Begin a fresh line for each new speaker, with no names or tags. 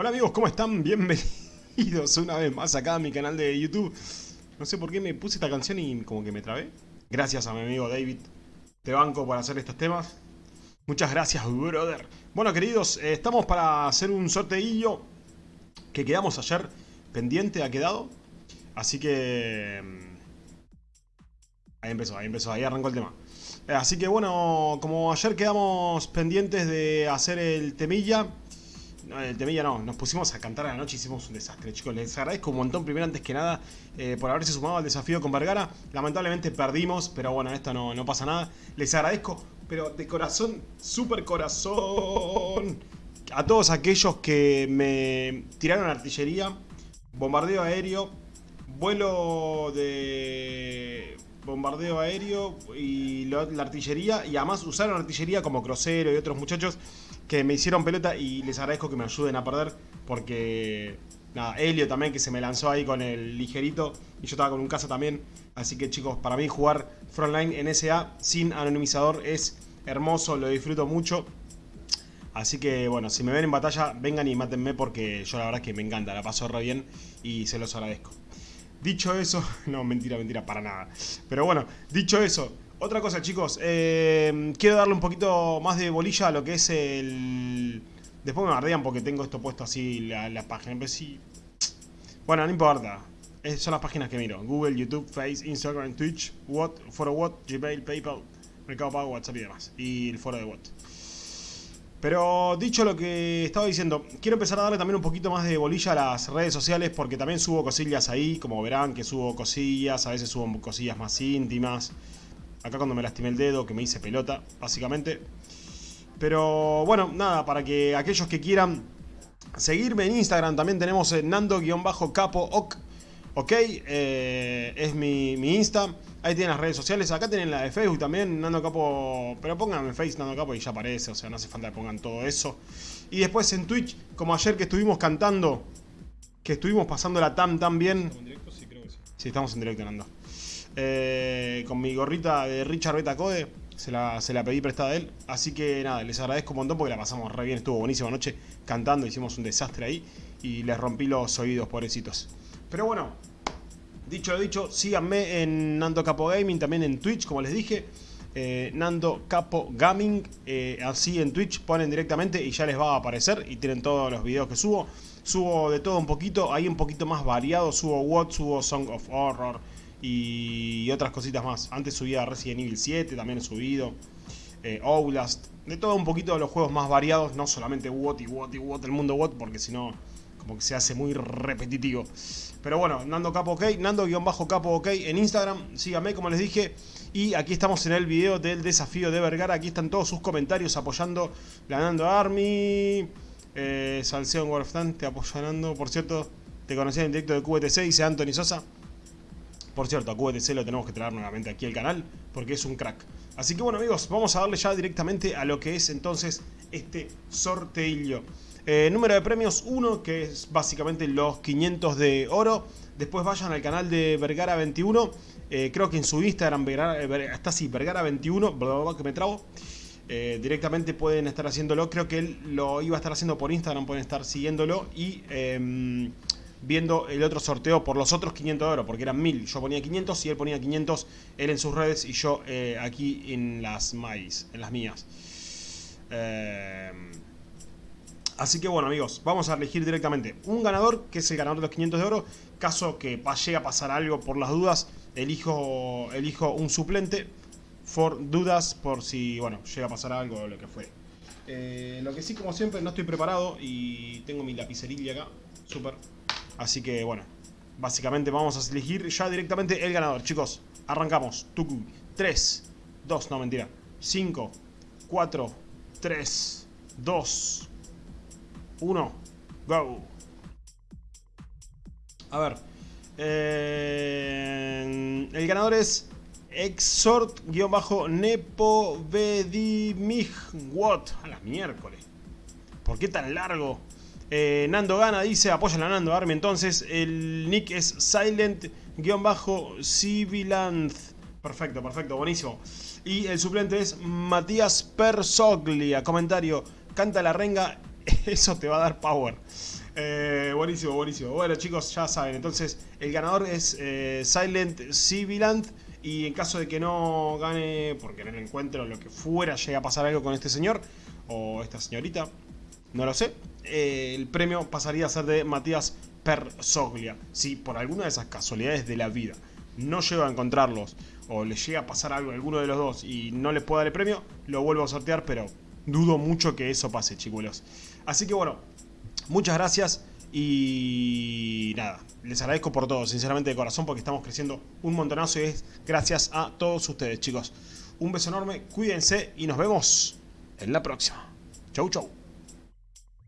Hola amigos, ¿cómo están? Bienvenidos una vez más acá a mi canal de YouTube. No sé por qué me puse esta canción y como que me trabé. Gracias a mi amigo David. Te banco por hacer estos temas. Muchas gracias, brother. Bueno, queridos, eh, estamos para hacer un sorteillo que quedamos ayer pendiente, ha quedado. Así que... Mm, ahí empezó, ahí empezó, ahí arrancó el tema. Eh, así que bueno, como ayer quedamos pendientes de hacer el temilla... No, el temilla no, nos pusimos a cantar a la noche y hicimos un desastre, chicos. Les agradezco un montón, primero antes que nada, eh, por haberse sumado al desafío con Vergara. Lamentablemente perdimos, pero bueno, esto no, no pasa nada. Les agradezco, pero de corazón, súper corazón, a todos aquellos que me tiraron artillería, bombardeo aéreo, vuelo de bombardeo aéreo y la artillería y además usaron artillería como Crucero y otros muchachos que me hicieron pelota y les agradezco que me ayuden a perder porque nada, Helio también que se me lanzó ahí con el ligerito y yo estaba con un caza también así que chicos para mí jugar frontline en SA sin anonimizador es hermoso, lo disfruto mucho Así que bueno, si me ven en batalla, vengan y mátenme porque yo la verdad es que me encanta, la paso re bien y se los agradezco. Dicho eso, no, mentira, mentira, para nada. Pero bueno, dicho eso, otra cosa chicos, eh, quiero darle un poquito más de bolilla a lo que es el... Después me bardean porque tengo esto puesto así, la, la página, pero sí... Bueno, no importa, son las páginas que miro. Google, YouTube, Face, Instagram, Twitch, What, Foro What, Gmail, Paypal, Mercado Pago, WhatsApp y demás. Y el foro de What. Pero dicho lo que estaba diciendo, quiero empezar a darle también un poquito más de bolilla a las redes sociales porque también subo cosillas ahí, como verán que subo cosillas, a veces subo cosillas más íntimas. Acá cuando me lastimé el dedo, que me hice pelota, básicamente. Pero bueno, nada, para que aquellos que quieran seguirme en Instagram, también tenemos nando-capo ok, eh, es mi, mi Insta. Ahí tienen las redes sociales. Acá tienen la de Facebook también, Nando Capo. Pero pónganme Facebook Nando Capo y ya aparece. O sea, no hace falta que pongan todo eso. Y después en Twitch, como ayer que estuvimos cantando, que estuvimos pasando la TAM tan bien. ¿Estamos en directo? Sí, creo que sí. Sí, estamos en directo, Nando. Eh, con mi gorrita de Richard Beta Code. Se la, se la pedí prestada a él. Así que nada, les agradezco un montón porque la pasamos re bien. Estuvo buenísima noche cantando. Hicimos un desastre ahí. Y les rompí los oídos, pobrecitos. Pero bueno, Dicho lo dicho, síganme en Nando Capo Gaming, también en Twitch, como les dije. Eh, Nando Capo Gaming, eh, así en Twitch ponen directamente y ya les va a aparecer y tienen todos los videos que subo. Subo de todo un poquito, ahí un poquito más variado, subo What, subo Song of Horror y otras cositas más. Antes subía Resident Evil 7, también he subido. Eh, de todo un poquito de los juegos más variados, no solamente What y What y What, el mundo What, porque si no como que se hace muy repetitivo. Pero bueno, Nando Capo OK, Nando-Capo OK en Instagram, síganme como les dije. Y aquí estamos en el video del desafío de Vergara, aquí están todos sus comentarios apoyando la Nando Army. Eh, Salcedo en te apoyando, por cierto, te conocí en directo de QTC, dice Anthony Sosa. Por cierto, a QTC lo tenemos que traer nuevamente aquí al canal, porque es un crack. Así que bueno amigos, vamos a darle ya directamente a lo que es entonces este sorteillo. Eh, número de premios 1, que es básicamente los 500 de oro. Después vayan al canal de Vergara21. Eh, creo que en su Instagram está así, Vergara21, que me trabo. Eh, directamente pueden estar haciéndolo. Creo que él lo iba a estar haciendo por Instagram, pueden estar siguiéndolo y em, viendo el otro sorteo por los otros 500 de oro, porque eran 1000. Yo ponía 500 y él ponía 500, él en sus redes y yo aquí en las en las mías. Eh, Así que bueno amigos, vamos a elegir directamente un ganador, que es el ganador de los 500 de oro. Caso que llegue a pasar algo por las dudas, elijo, elijo un suplente. For dudas, por si, bueno, llega a pasar algo o lo que fue. Eh, lo que sí, como siempre, no estoy preparado y tengo mi lapicerilla acá. Súper. Así que, bueno, básicamente vamos a elegir ya directamente el ganador. Chicos, arrancamos. Tuku. 3, 2, no mentira. 5, 4, 3, 2, 1, go. A ver. Eh, el ganador es Exhort-Nepo What? A la miércoles. ¿Por qué tan largo? Eh, Nando gana, dice, apoyan a Nando Army. Entonces, el nick es Silent-Civilanth. Perfecto, perfecto, buenísimo. Y el suplente es Matías Persoglia. Comentario, canta la renga eso te va a dar power. Eh, buenísimo, buenísimo. Bueno, chicos, ya saben. Entonces, el ganador es eh, Silent Civilant. Y en caso de que no gane, porque en el encuentro lo que fuera llega a pasar algo con este señor o esta señorita, no lo sé, eh, el premio pasaría a ser de Matías Persoglia. Si por alguna de esas casualidades de la vida no llego a encontrarlos o le llega a pasar algo a alguno de los dos y no les puedo dar el premio, lo vuelvo a sortear, pero dudo mucho que eso pase, chicuelos. Así que bueno, muchas gracias y nada, les agradezco por todo, sinceramente de corazón, porque estamos creciendo un montonazo y es gracias a todos ustedes, chicos. Un beso enorme, cuídense y nos vemos en la próxima. Chau, chau.